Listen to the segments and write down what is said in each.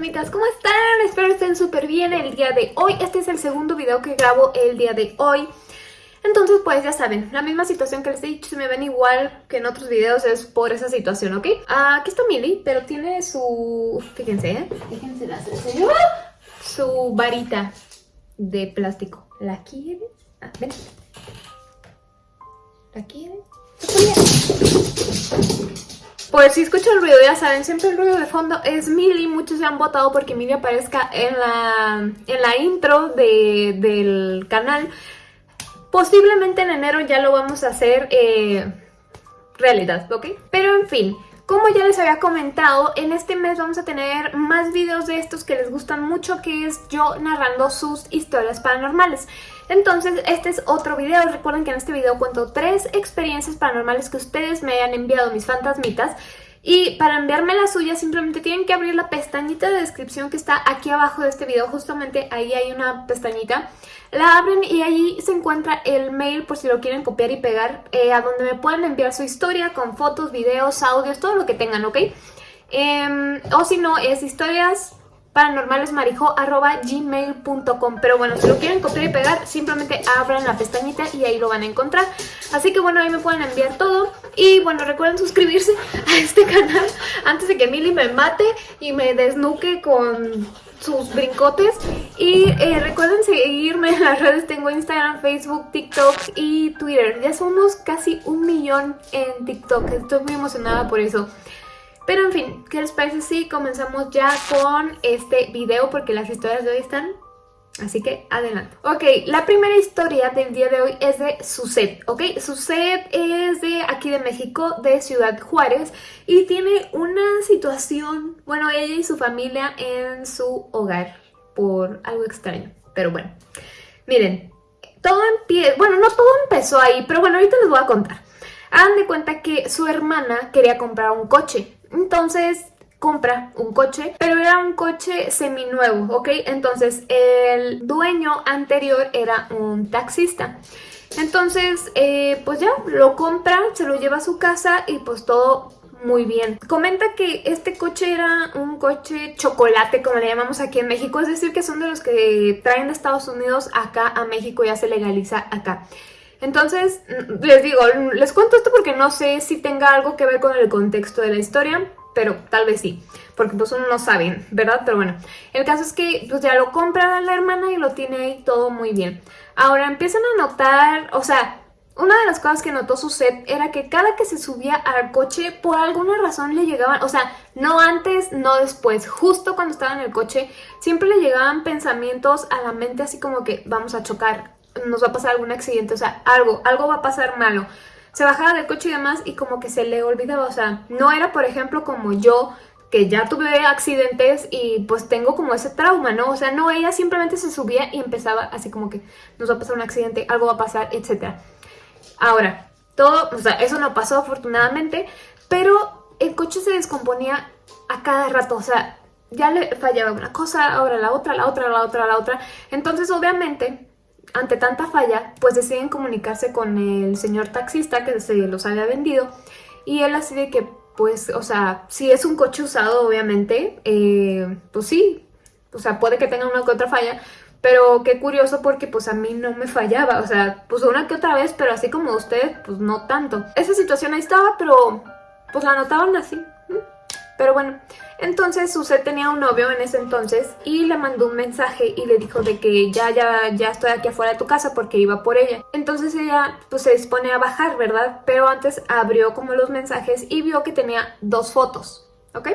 fantasmitas, ¿cómo están? Espero estén súper bien el día de hoy. Este es el segundo video que grabo el día de hoy. Entonces, pues ya saben, la misma situación que les he dicho, si me ven igual que en otros videos es por esa situación, ¿ok? aquí está Milly, pero tiene su... Fíjense, ¿eh? Fíjense la Su varita de plástico. ¿La quieres? Ah, ven. ¿La quieres? Pues si escuchan el ruido, ya saben, siempre el ruido de fondo es Milly. Muchos se han votado porque Milly aparezca en la, en la intro del canal. Posiblemente en enero ya lo vamos a hacer eh, realidad, ¿ok? Pero en fin, como ya les había comentado, en este mes vamos a tener más videos de estos que les gustan mucho, que es yo narrando sus historias paranormales. Entonces, este es otro video. Recuerden que en este video cuento tres experiencias paranormales que ustedes me hayan enviado, mis fantasmitas. Y para enviarme la suya simplemente tienen que abrir la pestañita de descripción que está aquí abajo de este video. Justamente ahí hay una pestañita. La abren y ahí se encuentra el mail por si lo quieren copiar y pegar. Eh, a donde me pueden enviar su historia con fotos, videos, audios, todo lo que tengan, ¿ok? Em, o si no, es historias paranormalesmarijo.gmail.com Pero bueno, si lo quieren copiar y pegar, simplemente abran la pestañita y ahí lo van a encontrar. Así que bueno, ahí me pueden enviar todo. Y bueno, recuerden suscribirse a este canal antes de que Milly me mate y me desnuque con sus brincotes. Y eh, recuerden seguirme en las redes, tengo Instagram, Facebook, TikTok y Twitter. Ya somos casi un millón en TikTok, estoy muy emocionada por eso. Pero en fin, ¿qué les parece si comenzamos ya con este video? Porque las historias de hoy están... Así que adelante. Ok, la primera historia del día de hoy es de Suset, ¿ok? Suset es de aquí de México, de Ciudad Juárez y tiene una situación, bueno, ella y su familia en su hogar por algo extraño, pero bueno. Miren, todo empieza, bueno, no todo empezó ahí, pero bueno, ahorita les voy a contar. Hagan de cuenta que su hermana quería comprar un coche, entonces compra un coche, pero era un coche seminuevo, ¿ok? Entonces el dueño anterior era un taxista. Entonces, eh, pues ya, lo compra, se lo lleva a su casa y pues todo muy bien. Comenta que este coche era un coche chocolate, como le llamamos aquí en México, es decir, que son de los que traen de Estados Unidos acá a México, ya se legaliza acá. Entonces, mm, les digo, les cuento esto porque no sé si tenga algo que ver con el contexto de la historia, pero tal vez sí, porque pues uno no sabe, ¿verdad? Pero bueno, el caso es que pues ya lo compra la hermana y lo tiene ahí todo muy bien. Ahora empiezan a notar, o sea, una de las cosas que notó su set era que cada que se subía al coche, por alguna razón le llegaban, o sea, no antes, no después, justo cuando estaba en el coche, siempre le llegaban pensamientos a la mente así como que vamos a chocar, nos va a pasar algún accidente, o sea, algo, algo va a pasar malo. Se bajaba del coche y demás y como que se le olvidaba, o sea, no era por ejemplo como yo que ya tuve accidentes y pues tengo como ese trauma, ¿no? O sea, no, ella simplemente se subía y empezaba así como que nos va a pasar un accidente, algo va a pasar, etc. Ahora, todo, o sea, eso no pasó afortunadamente, pero el coche se descomponía a cada rato, o sea, ya le fallaba una cosa, ahora la otra, la otra, la otra, la otra. Entonces, obviamente, ante tanta falla, pues deciden comunicarse con el señor taxista que se los había vendido y él así de que, pues, o sea, si es un coche usado, obviamente, eh, pues sí, o sea, puede que tenga una que otra falla, pero qué curioso porque pues a mí no me fallaba, o sea, pues una que otra vez, pero así como usted, pues no tanto. Esa situación ahí estaba, pero pues la notaban así. Pero bueno, entonces Suset tenía un novio en ese entonces y le mandó un mensaje y le dijo de que ya, ya, ya estoy aquí afuera de tu casa porque iba por ella. Entonces ella pues se dispone a bajar, ¿verdad? Pero antes abrió como los mensajes y vio que tenía dos fotos, ¿ok?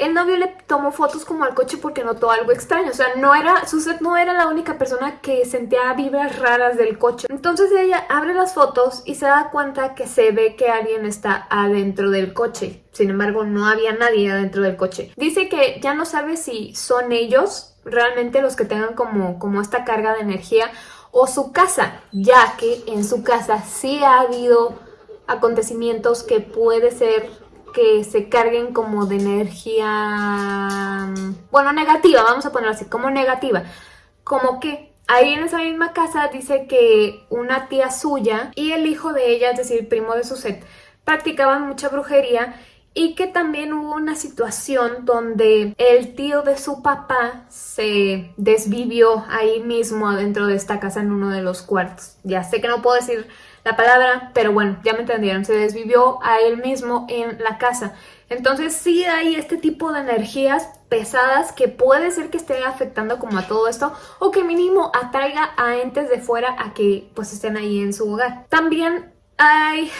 El novio le tomó fotos como al coche porque notó algo extraño. O sea, no era, Suset no era la única persona que sentía vibras raras del coche. Entonces ella abre las fotos y se da cuenta que se ve que alguien está adentro del coche. Sin embargo, no había nadie adentro del coche. Dice que ya no sabe si son ellos realmente los que tengan como, como esta carga de energía o su casa, ya que en su casa sí ha habido acontecimientos que puede ser que se carguen como de energía, bueno, negativa, vamos a ponerlo así, como negativa. Como que ahí en esa misma casa dice que una tía suya y el hijo de ella, es decir, primo de su set, practicaban mucha brujería y que también hubo una situación donde el tío de su papá se desvivió ahí mismo dentro de esta casa en uno de los cuartos. Ya sé que no puedo decir la palabra, pero bueno, ya me entendieron, se desvivió a él mismo en la casa. Entonces sí hay este tipo de energías pesadas que puede ser que esté afectando como a todo esto o que mínimo atraiga a entes de fuera a que pues estén ahí en su hogar. También hay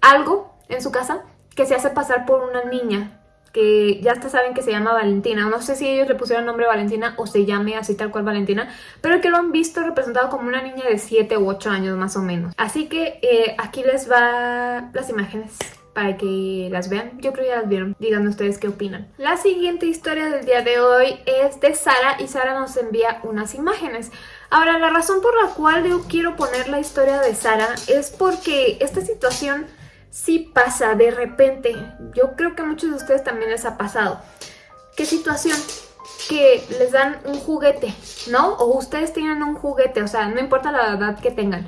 algo en su casa que se hace pasar por una niña que ya hasta saben que se llama Valentina. No sé si ellos le pusieron nombre Valentina o se llame así tal cual Valentina, pero que lo han visto representado como una niña de 7 u 8 años más o menos. Así que eh, aquí les va las imágenes para que las vean. Yo creo que ya las vieron. Díganme ustedes qué opinan. La siguiente historia del día de hoy es de Sara y Sara nos envía unas imágenes. Ahora, la razón por la cual yo quiero poner la historia de Sara es porque esta situación sí pasa de repente. Yo creo que a muchos de ustedes también les ha pasado. ¿Qué situación? Que les dan un juguete, ¿no? O ustedes tienen un juguete, o sea, no importa la edad que tengan.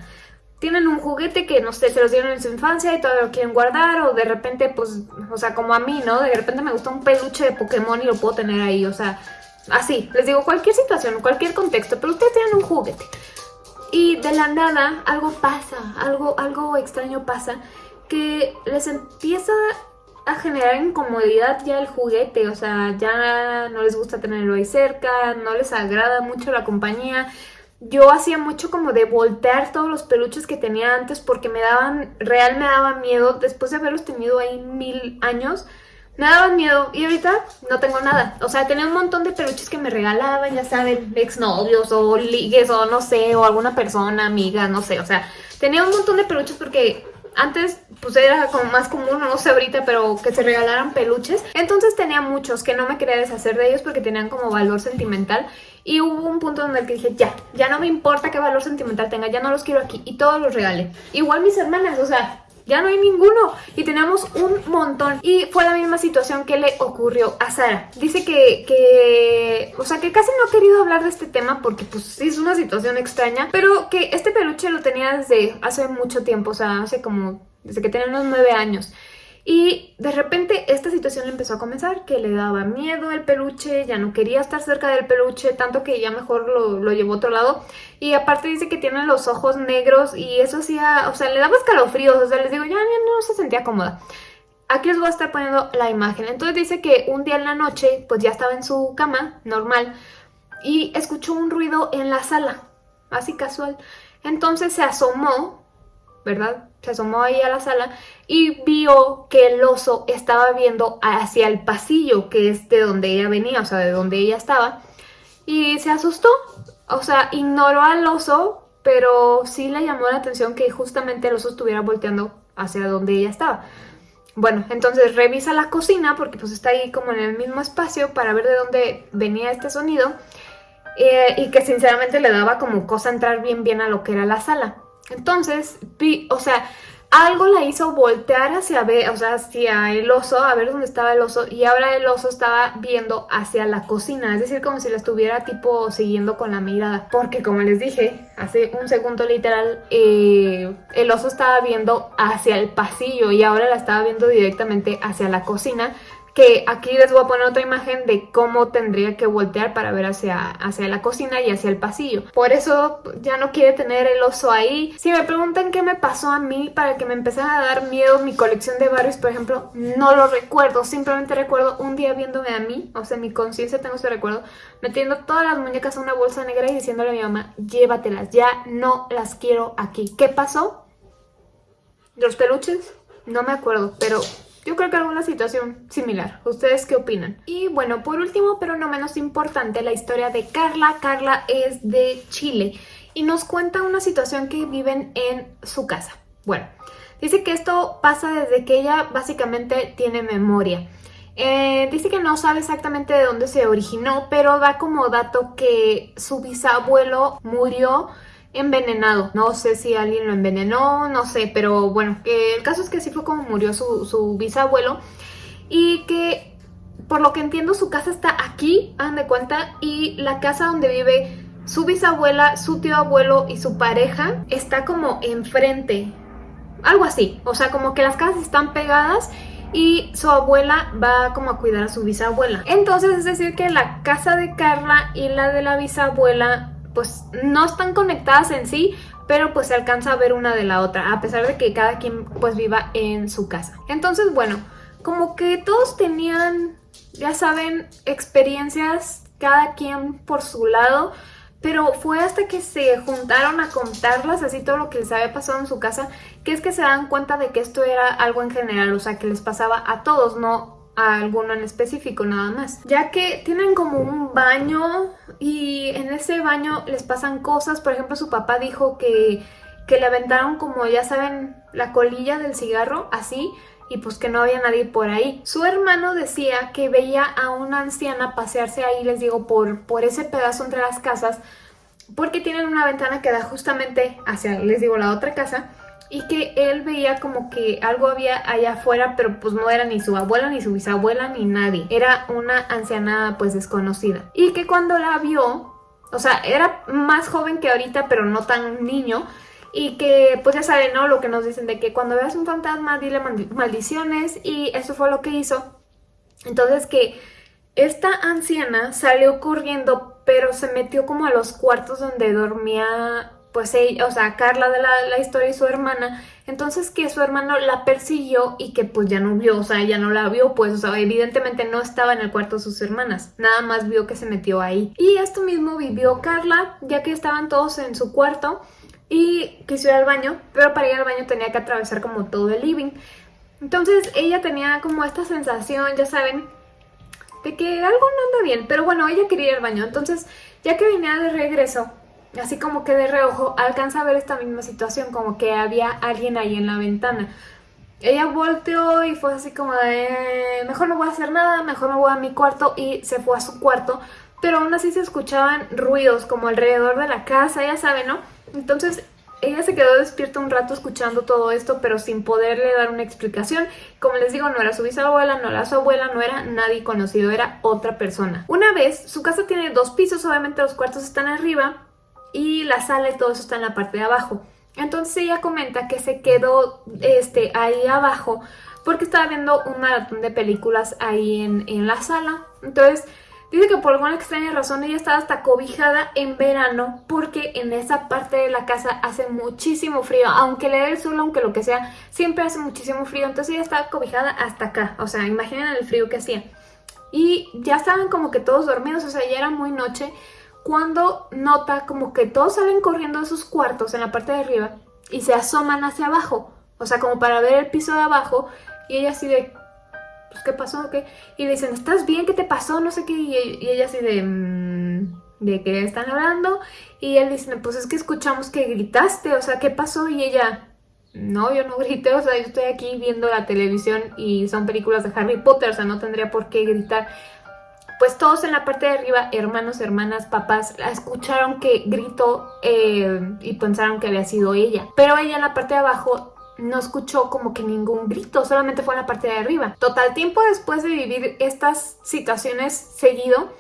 Tienen un juguete que, no sé, se los dieron en su infancia y todavía lo quieren guardar o de repente, pues, o sea, como a mí, ¿no? De repente me gusta un peluche de Pokémon y lo puedo tener ahí, o sea, así. Les digo, cualquier situación, cualquier contexto, pero ustedes tienen un juguete. Y de la nada algo pasa, algo, algo extraño pasa que les empieza a generar incomodidad ya el juguete, o sea, ya no les gusta tenerlo ahí cerca, no les agrada mucho la compañía. Yo hacía mucho como de voltear todos los peluches que tenía antes porque me daban, real me daba miedo, después de haberlos tenido ahí mil años, me daban miedo y ahorita no tengo nada. O sea, tenía un montón de peluches que me regalaban, ya saben, exnovios o ligues o no sé, o alguna persona, amiga, no sé. O sea, tenía un montón de peluches porque antes pues era como más común, no sé ahorita, pero que se regalaran peluches. Entonces tenía muchos que no me quería deshacer de ellos porque tenían como valor sentimental. Y hubo un punto donde dije, ya, ya no me importa qué valor sentimental tenga, ya no los quiero aquí. Y todos los regalé. Igual mis hermanas, o sea, ya no hay ninguno. Y teníamos un montón. Y fue la misma situación que le ocurrió a Sara. Dice que, que, o sea que casi no ha querido hablar de este tema porque pues sí es una situación extraña pero que este peluche lo tenía desde hace mucho tiempo, o sea hace como desde que tenía unos nueve años y de repente esta situación empezó a comenzar, que le daba miedo el peluche, ya no quería estar cerca del peluche, tanto que ya mejor lo, lo llevó a otro lado. Y aparte dice que tiene los ojos negros y eso hacía, o sea, le daba escalofríos, o sea, les digo, ya no se sentía cómoda. Aquí les voy a estar poniendo la imagen. Entonces dice que un día en la noche, pues ya estaba en su cama, normal, y escuchó un ruido en la sala, así casual. Entonces se asomó ¿verdad? Se asomó ahí a la sala y vio que el oso estaba viendo hacia el pasillo, que es de donde ella venía, o sea, de donde ella estaba. Y se asustó, o sea, ignoró al oso, pero sí le llamó la atención que justamente el oso estuviera volteando hacia donde ella estaba. Bueno, entonces revisa la cocina porque pues está ahí como en el mismo espacio para ver de dónde venía este sonido. Eh, y que sinceramente le daba como cosa entrar bien bien a lo que era la sala. Entonces, vi, o sea, algo la hizo voltear hacia, ver, o sea, hacia el oso, a ver dónde estaba el oso, y ahora el oso estaba viendo hacia la cocina, es decir, como si la estuviera tipo siguiendo con la mirada, porque como les dije, hace un segundo literal, eh, el oso estaba viendo hacia el pasillo y ahora la estaba viendo directamente hacia la cocina, que aquí les voy a poner otra imagen de cómo tendría que voltear para ver hacia, hacia la cocina y hacia el pasillo. Por eso ya no quiere tener el oso ahí. Si me preguntan qué me pasó a mí para que me empezara a dar miedo mi colección de Barbies, por ejemplo, no lo recuerdo. Simplemente recuerdo un día viéndome a mí, o sea, mi conciencia tengo ese recuerdo, metiendo todas las muñecas en una bolsa negra y diciéndole a mi mamá, llévatelas, ya no las quiero aquí. ¿Qué pasó? ¿Los peluches? No me acuerdo, pero yo creo que alguna situación similar. ¿Ustedes qué opinan? Y bueno, por último, pero no menos importante, la historia de Carla. Carla es de Chile y nos cuenta una situación que viven en su casa. Bueno, dice que esto pasa desde que ella básicamente tiene memoria. Eh, dice que no sabe exactamente de dónde se originó, pero da como dato que su bisabuelo murió envenenado. No sé si alguien lo envenenó, no sé, pero bueno, el caso es que así fue como murió su, bisabuelo y que por lo que entiendo su casa está aquí, hagan de cuenta, y la casa donde vive su bisabuela, su tío abuelo y su pareja está como enfrente, algo así, o sea, como que las casas están pegadas y su abuela va como a cuidar a su bisabuela. Entonces es decir que la casa de Carla y la de la bisabuela pues no están conectadas en sí, pero pues se alcanza a ver una de la otra, a pesar de que cada quien pues viva en su casa. Entonces bueno, como que todos tenían, ya saben, experiencias cada quien por su lado, pero fue hasta que se juntaron a contarlas, así todo lo que les había pasado en su casa, que es que se dan cuenta de que esto era algo en general, o sea, que les pasaba a todos, no a alguno en específico nada más. Ya que tienen como un baño y en ese baño les pasan cosas, por ejemplo su papá dijo que, que le aventaron como ya saben la colilla del cigarro, así, y pues que no había nadie por ahí. Su hermano decía que veía a una anciana pasearse ahí, les digo, por, por ese pedazo entre las casas, porque tienen una ventana que da justamente hacia, les digo, la otra casa, y que él veía como que algo había allá afuera, pero pues no era ni su abuela, ni su bisabuela, ni nadie. Era una anciana pues desconocida. Y que cuando la vio, o sea, era más joven que ahorita, pero no tan niño, y que pues ya saben, ¿no? Lo que nos dicen de que cuando veas un fantasma dile maldiciones y eso fue lo que hizo. Entonces que esta anciana salió corriendo pero se metió como a los cuartos donde dormía pues ella, o sea, Carla de la, historia y su hermana, entonces que su hermano la persiguió y que pues ya no vio, o sea, ya no la vio, pues, o sea, evidentemente no estaba en el cuarto de sus hermanas, nada más vio que se metió ahí. Y esto mismo vivió Carla, ya que estaban todos en su cuarto, y quiso ir al baño, pero para ir al baño tenía que atravesar como todo el living. Entonces ella tenía como esta sensación, ya saben, de que algo no anda bien, pero bueno, ella quería ir al baño. Entonces, ya que venía de regreso, así como que de reojo, alcanza a ver esta misma situación, como que había alguien ahí en la ventana. Ella volteó y fue así como de, mejor no voy a hacer nada, mejor me voy a mi cuarto y se fue a su cuarto, pero aún así se escuchaban ruidos como alrededor de la casa, ya saben, ¿no? Entonces ella se quedó despierta un rato escuchando todo esto, pero sin poderle dar una explicación. Como les digo, no era su bisabuela, no era su abuela, no era nadie conocido, era otra persona. Una vez, su casa tiene dos pisos, obviamente los cuartos están arriba y la sala y todo eso está en la parte de abajo. Entonces ella comenta que se quedó este, ahí abajo porque estaba viendo un maratón de películas ahí en, en la sala. Entonces Dice que por alguna extraña razón ella estaba hasta cobijada en verano porque en esa parte de la casa hace muchísimo frío. Aunque le dé el sol, aunque lo que sea, siempre hace muchísimo frío. Entonces ella estaba cobijada hasta acá. O sea, imaginen el frío que hacía. Y ya estaban como que todos dormidos, o sea, ya era muy noche. Cuando nota como que todos salen corriendo de sus cuartos en la parte de arriba y se asoman hacia abajo. O sea, como para ver el piso de abajo. Y ella así de, pues, ¿qué pasó? ¿Qué? Y dicen, ¿estás bien? ¿Qué te pasó? No sé qué. Y, ella así de, mm, ¿de qué están hablando? Y él dice, pues es que escuchamos que gritaste, o sea, ¿qué pasó? Y ella, no, yo no grité, o sea, yo estoy aquí viendo la televisión y son películas de Harry Potter, o sea, no tendría por qué gritar. Pues todos en la parte de arriba, hermanos, hermanas, papás, escucharon que gritó eh, y pensaron que había sido ella. Pero ella en la parte de abajo no escuchó como que ningún grito, solamente fue en la parte de arriba. Total, tiempo después de vivir estas situaciones seguido,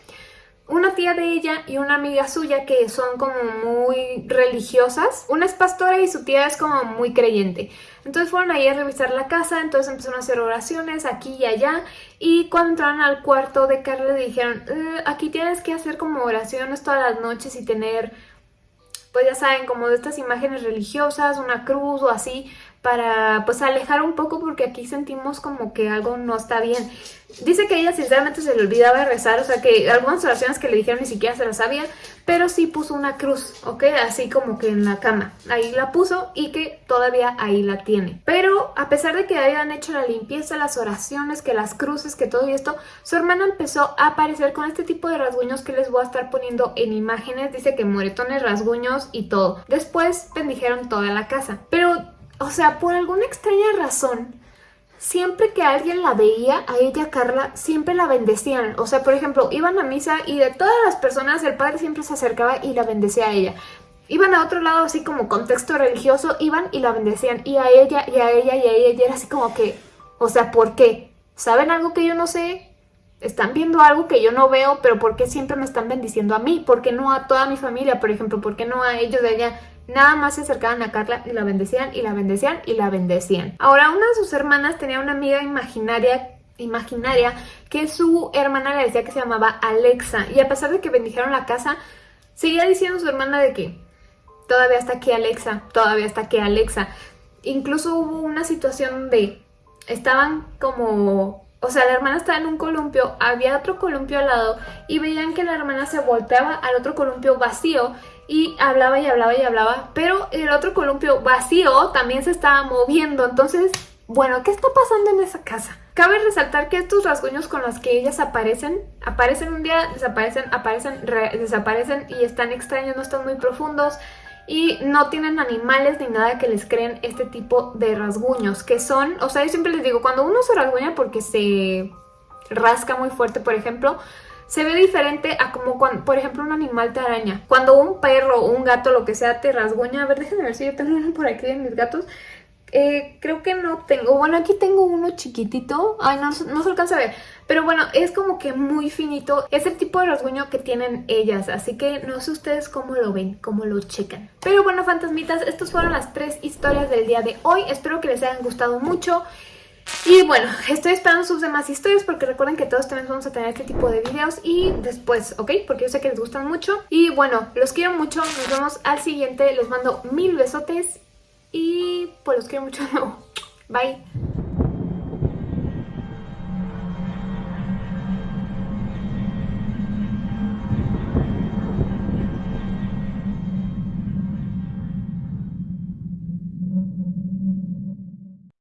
una tía de ella y una amiga suya que son como muy religiosas. Una es pastora y su tía es como muy creyente. Entonces fueron ahí a revisar la casa, entonces empezaron a hacer oraciones aquí y allá. Y cuando entraron al cuarto de Carla le dijeron, eh, aquí tienes que hacer como oraciones todas las noches y tener, pues ya saben, como de estas imágenes religiosas, una cruz o así, para pues alejar un poco porque aquí sentimos como que algo no está bien. Dice que ella sinceramente se le olvidaba rezar, o sea que algunas oraciones que le dijeron ni siquiera se las sabía, pero sí puso una cruz, ¿ok? Así como que en la cama. Ahí la puso y que todavía ahí la tiene. Pero a pesar de que hayan hecho la limpieza, las oraciones, que las cruces, que todo esto, su hermana empezó a aparecer con este tipo de rasguños que les voy a estar poniendo en imágenes. Dice que moretones, rasguños y todo. Después bendijeron toda la casa. Pero o sea, por alguna extraña razón, siempre que alguien la veía, a ella, Carla, siempre la bendecían. O sea, por ejemplo, iban a misa y de todas las personas, el padre siempre se acercaba y la bendecía a ella. Iban a otro lado, así como contexto religioso, iban y la bendecían. Y a ella, y a ella, y a ella, y era así como que, o sea, ¿por qué? ¿Saben algo que yo no sé? están viendo algo que yo no veo, pero ¿por qué siempre me están bendiciendo a mí? ¿Por qué no a toda mi familia, por ejemplo? ¿Por qué no a ellos de allá? Nada más se acercaban a Carla y la bendecían y la bendecían y la bendecían. Ahora una de sus hermanas tenía una amiga imaginaria imaginaria que su hermana le decía que se llamaba Alexa y a pesar de que bendijeron la casa, seguía diciendo su hermana de que todavía está aquí Alexa, todavía está aquí Alexa. Incluso hubo una situación de estaban como o sea, la hermana estaba en un columpio, había otro columpio al lado y veían que la hermana se volteaba al otro columpio vacío y hablaba y hablaba y hablaba, pero el otro columpio vacío también se estaba moviendo, entonces, bueno, ¿qué está pasando en esa casa? Cabe resaltar que estos rasguños con los que ellas aparecen, aparecen un día, desaparecen, aparecen, desaparecen y están extraños, no están muy profundos, y no tienen animales ni nada que les creen este tipo de rasguños, que son, o sea, yo siempre les digo, cuando uno se rasguña porque se rasca muy fuerte, por ejemplo, se ve diferente a como cuando, por ejemplo, un animal te araña. Cuando un perro o un gato, lo que sea, te rasguña, a ver, déjenme ver si yo tengo uno por aquí de mis gatos, eh, creo que no tengo, bueno aquí tengo uno chiquitito, ay no, no se alcanza a ver, pero bueno es como que muy finito, es el tipo de rasguño que tienen ellas, así que no sé ustedes cómo lo ven, cómo lo checan. Pero bueno fantasmitas, estas fueron las tres historias del día de hoy, espero que les hayan gustado mucho. Y bueno, estoy esperando sus demás historias porque recuerden que todos también vamos a tener este tipo de videos y después, ¿ok? Porque yo sé que les gustan mucho. Y bueno, los quiero mucho, nos vemos al siguiente, les mando mil besotes y pues los quiero mucho. Bye.